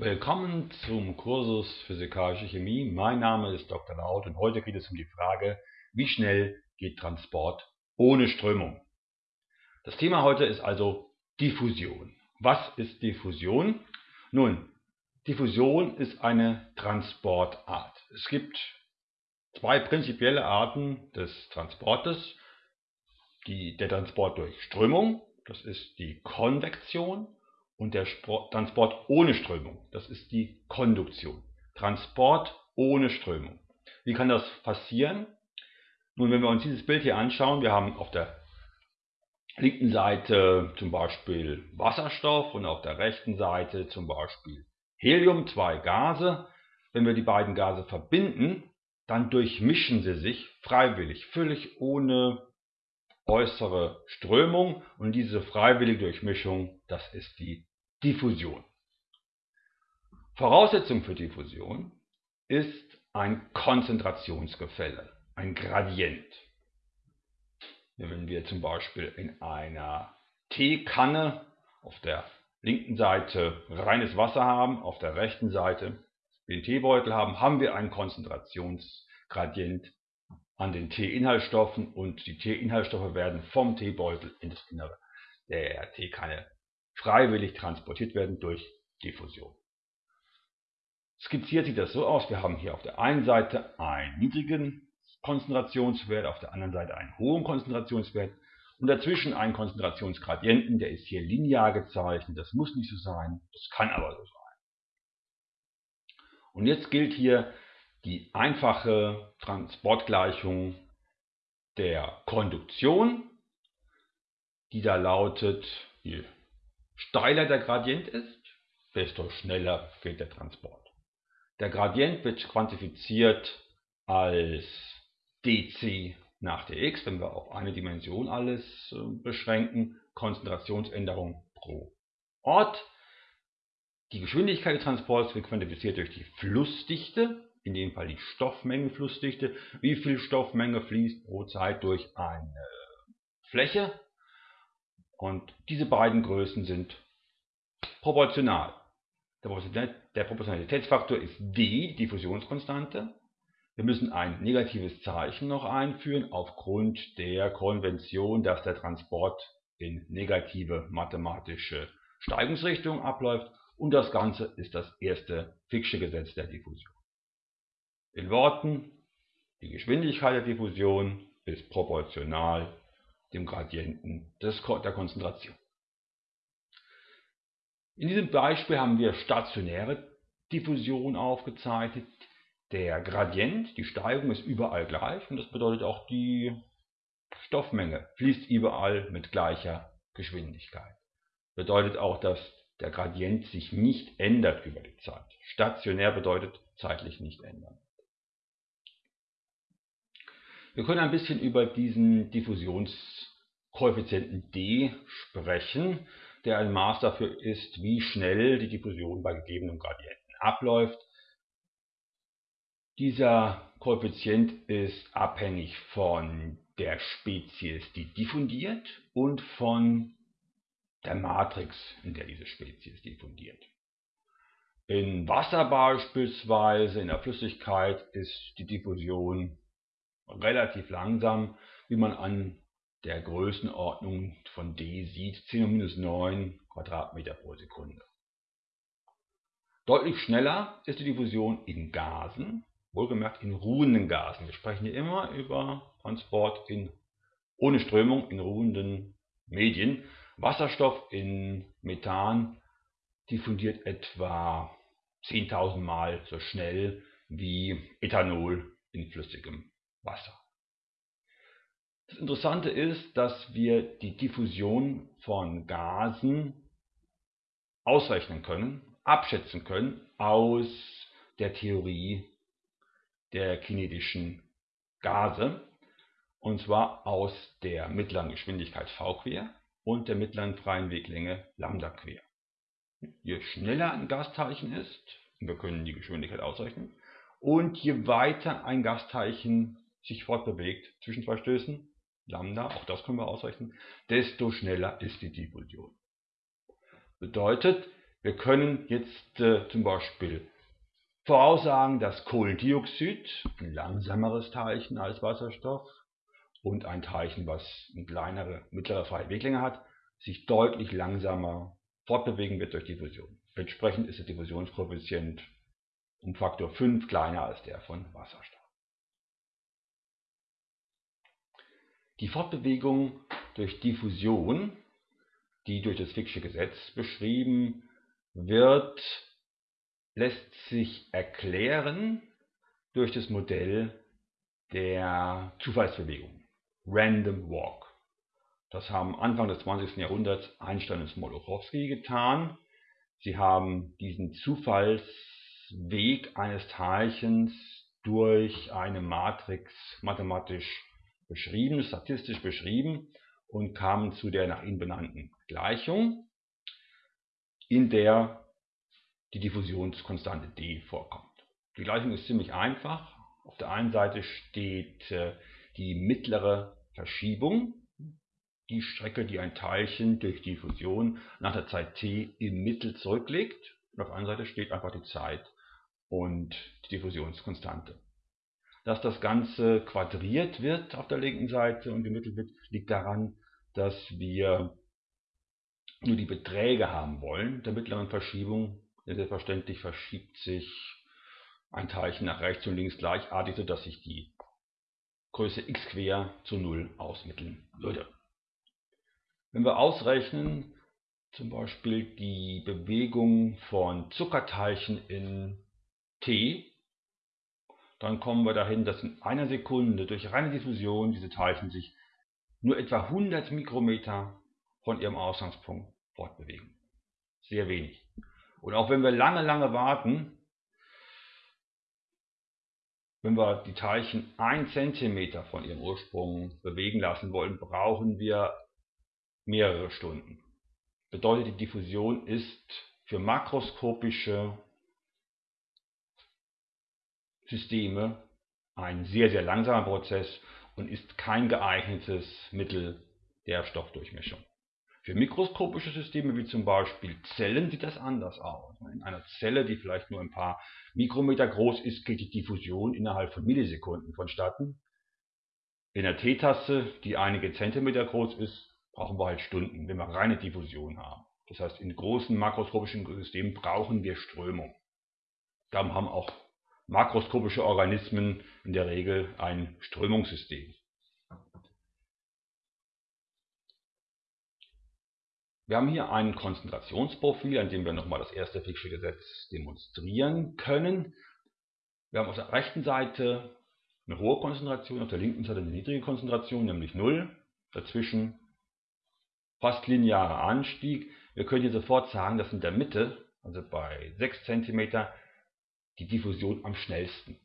Willkommen zum Kursus Physikalische Chemie. Mein Name ist Dr. Laut und heute geht es um die Frage, wie schnell geht Transport ohne Strömung? Das Thema heute ist also Diffusion. Was ist Diffusion? Nun, Diffusion ist eine Transportart. Es gibt zwei prinzipielle Arten des Transportes. Die, der Transport durch Strömung, das ist die Konvektion und der Transport ohne Strömung, das ist die Konduktion. Transport ohne Strömung. Wie kann das passieren? Nun, wenn wir uns dieses Bild hier anschauen, wir haben auf der linken Seite zum Beispiel Wasserstoff und auf der rechten Seite zum Beispiel Helium, zwei Gase. Wenn wir die beiden Gase verbinden, dann durchmischen sie sich freiwillig, völlig ohne äußere Strömung und diese freiwillige Durchmischung, das ist die Diffusion. Voraussetzung für Diffusion ist ein Konzentrationsgefälle, ein Gradient. Wenn wir zum Beispiel in einer Teekanne auf der linken Seite reines Wasser haben, auf der rechten Seite den Teebeutel haben, haben wir einen Konzentrationsgradient an den Teeinhaltsstoffen und die Teeinhaltsstoffe werden vom Teebeutel in das Innere der Teekanne freiwillig transportiert werden durch Diffusion. Skizziert sieht das so aus, wir haben hier auf der einen Seite einen niedrigen Konzentrationswert, auf der anderen Seite einen hohen Konzentrationswert und dazwischen einen Konzentrationsgradienten, der ist hier linear gezeichnet, das muss nicht so sein, das kann aber so sein. Und jetzt gilt hier die einfache Transportgleichung der Konduktion, die da lautet, je steiler der Gradient ist, desto schneller geht der Transport. Der Gradient wird quantifiziert als dc nach dx, wenn wir auf eine Dimension alles äh, beschränken, Konzentrationsänderung pro Ort. Die Geschwindigkeit des Transports wird quantifiziert durch die Flussdichte, in dem Fall die Stoffmenge-Flussdichte. Wie viel Stoffmenge fließt pro Zeit durch eine Fläche? Und diese beiden Größen sind proportional. Der Proportionalitätsfaktor ist d, die Diffusionskonstante. Wir müssen ein negatives Zeichen noch einführen aufgrund der Konvention, dass der Transport in negative mathematische Steigungsrichtung abläuft und das Ganze ist das erste Fick'sche Gesetz der Diffusion. In Worten, die Geschwindigkeit der Diffusion ist proportional dem Gradienten des, der Konzentration. In diesem Beispiel haben wir stationäre Diffusion aufgezeichnet. Der Gradient, die Steigung ist überall gleich und das bedeutet auch die Stoffmenge fließt überall mit gleicher Geschwindigkeit. Bedeutet auch, dass der Gradient sich nicht ändert über die Zeit. Stationär bedeutet zeitlich nicht ändern. Wir können ein bisschen über diesen Diffusionskoeffizienten d sprechen, der ein Maß dafür ist, wie schnell die Diffusion bei gegebenem Gradienten abläuft. Dieser Koeffizient ist abhängig von der Spezies, die diffundiert und von der Matrix, in der diese Spezies diffundiert. In Wasser beispielsweise, in der Flüssigkeit, ist die Diffusion relativ langsam, wie man an der Größenordnung von d sieht, 10 9 Quadratmeter pro Sekunde. Deutlich schneller ist die Diffusion in Gasen, wohlgemerkt in ruhenden Gasen. Wir sprechen hier immer über Transport in, ohne Strömung in ruhenden Medien. Wasserstoff in Methan diffundiert etwa 10.000 Mal so schnell wie Ethanol in flüssigem Wasser. Das Interessante ist, dass wir die Diffusion von Gasen ausrechnen können, abschätzen können aus der Theorie der kinetischen Gase, und zwar aus der mittleren Geschwindigkeit v quer und der mittleren freien Weglänge lambda quer. Je schneller ein Gasteilchen ist, wir können die Geschwindigkeit ausrechnen, und je weiter ein Gasteilchen sich fortbewegt zwischen zwei Stößen, Lambda, auch das können wir ausrechnen, desto schneller ist die Diffusion. Bedeutet, Wir können jetzt äh, zum Beispiel voraussagen, dass Kohlendioxid, ein langsameres Teilchen als Wasserstoff und ein Teilchen, was eine kleinere, mittlere freie Weglänge hat, sich deutlich langsamer fortbewegen wird durch Diffusion. Entsprechend ist der Diffusionskoeffizient um Faktor 5 kleiner als der von Wasserstoff. Die Fortbewegung durch Diffusion, die durch das Fick'sche Gesetz beschrieben wird, lässt sich erklären durch das Modell der Zufallsbewegung, Random Walk. Das haben Anfang des 20. Jahrhunderts Einstein und Smoluchowski getan. Sie haben diesen Zufallsweg eines Teilchens durch eine Matrix mathematisch beschrieben, statistisch beschrieben und kamen zu der nach ihnen benannten Gleichung, in der die Diffusionskonstante d vorkommt. Die Gleichung ist ziemlich einfach. Auf der einen Seite steht äh, die mittlere Verschiebung, die Strecke, die ein Teilchen durch Diffusion nach der Zeit t im Mittel zurücklegt. Und auf der anderen Seite steht einfach die Zeit und die Diffusionskonstante. Dass das Ganze quadriert wird auf der linken Seite und gemittelt wird, liegt daran, dass wir nur die Beträge haben wollen der mittleren Verschiebung. Selbstverständlich verschiebt sich ein Teilchen nach rechts und links gleichartig, sodass sich die Größe x quer zu 0 ausmitteln würde. Wenn wir ausrechnen, zum Beispiel die Bewegung von Zuckerteilchen in T, dann kommen wir dahin, dass in einer Sekunde durch reine Diffusion diese Teilchen sich nur etwa 100 Mikrometer von ihrem Ausgangspunkt fortbewegen. Sehr wenig. Und auch wenn wir lange, lange warten, wenn wir die Teilchen 1 cm von ihrem Ursprung bewegen lassen wollen, brauchen wir mehrere Stunden. Bedeutet, die Diffusion ist für makroskopische Systeme ein sehr, sehr langsamer Prozess und ist kein geeignetes Mittel der Stoffdurchmischung. Für mikroskopische Systeme wie zum Beispiel Zellen sieht das anders aus. In einer Zelle, die vielleicht nur ein paar Mikrometer groß ist, geht die Diffusion innerhalb von Millisekunden vonstatten. In einer Teetasse, die einige Zentimeter groß ist, brauchen wir halt Stunden, wenn wir reine Diffusion haben. Das heißt, in großen makroskopischen Systemen brauchen wir Strömung. Darum haben auch makroskopische Organismen in der Regel ein Strömungssystem. Wir haben hier ein Konzentrationsprofil, an dem wir nochmal das erste Fick'sche Gesetz demonstrieren können. Wir haben auf der rechten Seite eine hohe Konzentration, auf der linken Seite eine niedrige Konzentration, nämlich 0. Dazwischen fast linearer Anstieg. Wir können hier sofort sagen, dass in der Mitte, also bei 6 cm, die Diffusion am schnellsten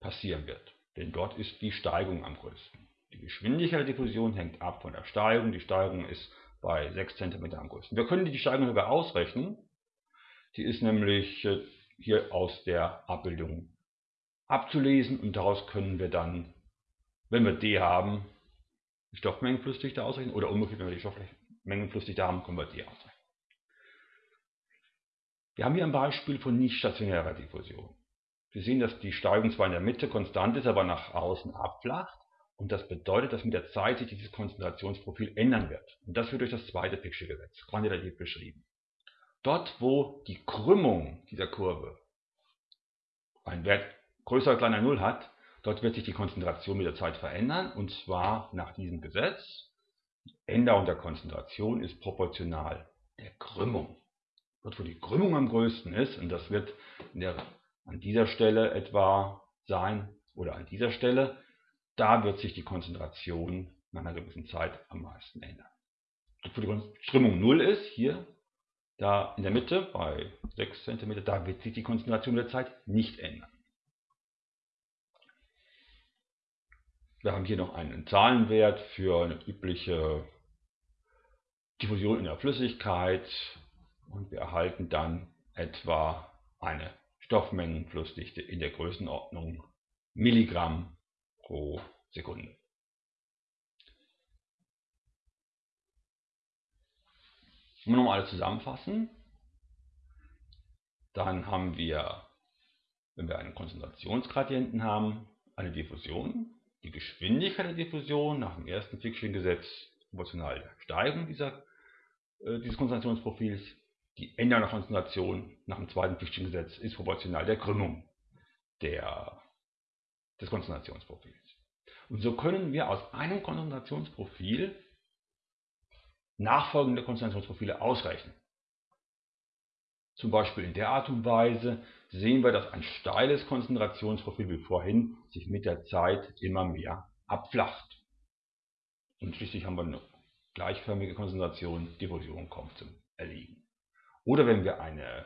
passieren wird. Denn dort ist die Steigung am größten. Die Geschwindigkeit der Diffusion hängt ab von der Steigung. Die Steigung ist bei 6 cm am größten. Wir können die Steigung sogar ausrechnen. Die ist nämlich äh, hier aus der Abbildung abzulesen und daraus können wir dann, wenn wir D haben, die Stoffmengenflussdichte ausrechnen oder umgekehrt, wenn wir die Stoffmengenflussdichte haben, können wir D ausrechnen. Wir haben hier ein Beispiel von nicht stationärer Diffusion. Sie sehen, dass die Steigung zwar in der Mitte konstant ist, aber nach außen abflacht. Und das bedeutet, dass mit der Zeit sich dieses Konzentrationsprofil ändern wird. Und das wird durch das zweite Fick'sche Gesetz quantitativ beschrieben. Dort, wo die Krümmung dieser Kurve einen Wert größer oder kleiner 0 hat, dort wird sich die Konzentration mit der Zeit verändern. Und zwar nach diesem Gesetz. Die Änderung der Konzentration ist proportional der Krümmung. Dort, wo die Krümmung am größten ist, und das wird der, an dieser Stelle etwa sein oder an dieser Stelle, da wird sich die Konzentration nach einer gewissen Zeit am meisten ändern. Dort, wo die Strömung 0 ist, hier, da in der Mitte bei 6 cm, da wird sich die Konzentration mit der Zeit nicht ändern. Wir haben hier noch einen Zahlenwert für eine übliche Diffusion in der Flüssigkeit und wir erhalten dann etwa eine Stoffmengenflussdichte in der Größenordnung Milligramm pro Sekunde. Wenn wir nochmal alles zusammenfassen, Dann haben wir, wenn wir einen Konzentrationsgradienten haben, eine Diffusion. Die Geschwindigkeit der Diffusion nach dem ersten Fickschen-Gesetz proportional der Steigung dieser, äh, dieses Konzentrationsprofils. Die Änderung der Konzentration nach dem zweiten Fickschen-Gesetz ist proportional der Krümmung der, des Konzentrationsprofils. Und so können wir aus einem Konzentrationsprofil nachfolgende Konzentrationsprofile ausrechnen. Zum Beispiel in der Art und Weise sehen wir, dass ein steiles Konzentrationsprofil wie vorhin sich mit der Zeit immer mehr abflacht. Und schließlich haben wir eine gleichförmige Konzentration, Diffusion kommt zum Erliegen. Oder wenn wir eine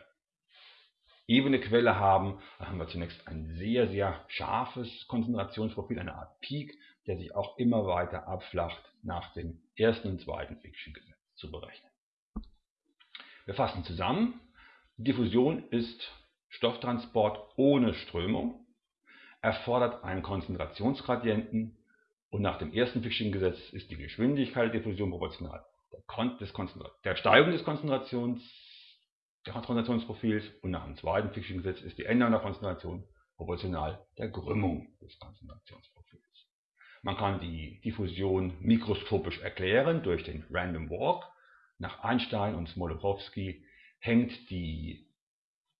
ebene Quelle haben, dann haben wir zunächst ein sehr, sehr scharfes Konzentrationsprofil, eine Art Peak, der sich auch immer weiter abflacht nach dem ersten und zweiten Fiction-Gesetz zu berechnen. Wir fassen zusammen. Diffusion ist Stofftransport ohne Strömung, erfordert einen Konzentrationsgradienten und nach dem ersten Fiction-Gesetz ist die Geschwindigkeit der Diffusion proportional der, der Steigung des Konzentrations, der Konzentrationsprofils und nach dem zweiten Fiction-Gesetz ist die Änderung der Konzentration proportional der Krümmung des Konzentrationsprofils. Man kann die Diffusion mikroskopisch erklären durch den Random Walk. Nach Einstein und Smoluchowski hängt die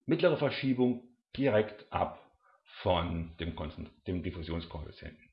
mittlere Verschiebung direkt ab von dem, dem Diffusionskoeffizienten.